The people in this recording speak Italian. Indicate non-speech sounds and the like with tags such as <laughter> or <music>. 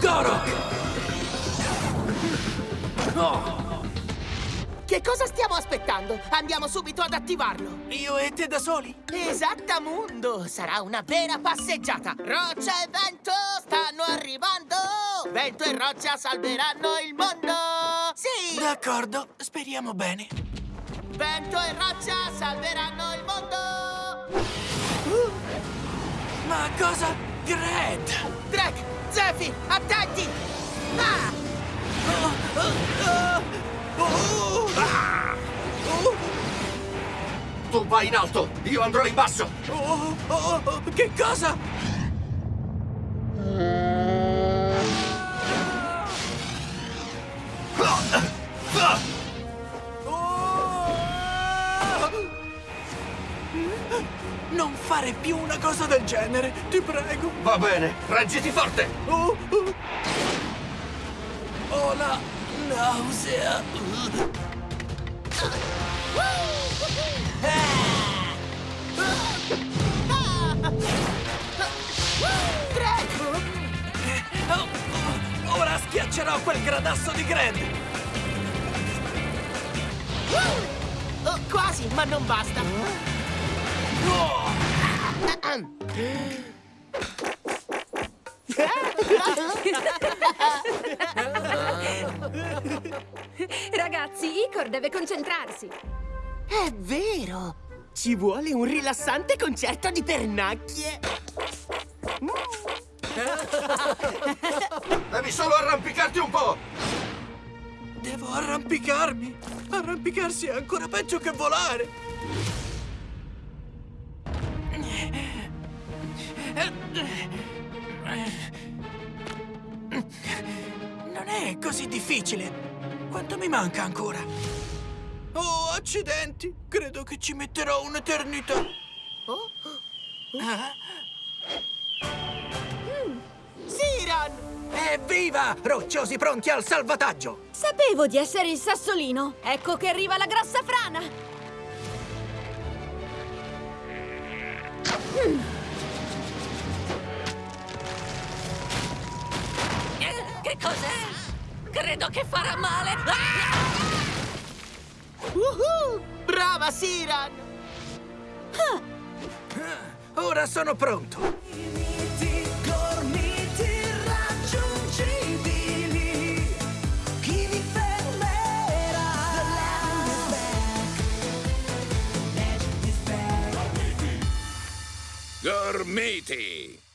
Gorok! Oh, Che cosa stiamo aspettando? Andiamo subito ad attivarlo. io e te da soli? Esattamundo! Sarà una vera passeggiata! Roccia e vento stanno arrivando! Vento e roccia salveranno il mondo! Sì! D'accordo, speriamo bene. Vento e roccia salveranno il mondo! Ma cosa? Gred! Drek! Zephyr! Attenti! Ah! Tu vai in alto, io andrò in basso. Oh, oh, oh, che cosa? Non fare più una cosa del genere, ti prego. Va bene, reggiti forte. Oh, oh. Ho la nausea. Oh, oh, ora schiaccerò quel gradasso di Gred. Oh, quasi, ma non basta! Ragazzi, Icor deve concentrarsi. È vero! Ci vuole un rilassante concerto di pernacchie! <laughs> Devi solo arrampicarti un po'. Devo arrampicarmi. Arrampicarsi è ancora peggio che volare. Non è così difficile. Quanto mi manca ancora? Oh, accidenti! Credo che ci metterò un'eternità. Ah, Siran! Evviva! Rocciosi pronti al salvataggio! Sapevo di essere il sassolino. Ecco che arriva la grossa frana. Che cos'è? Credo che farà male. Uhu! Brava Siran! Ora sono pronto. Gormiti!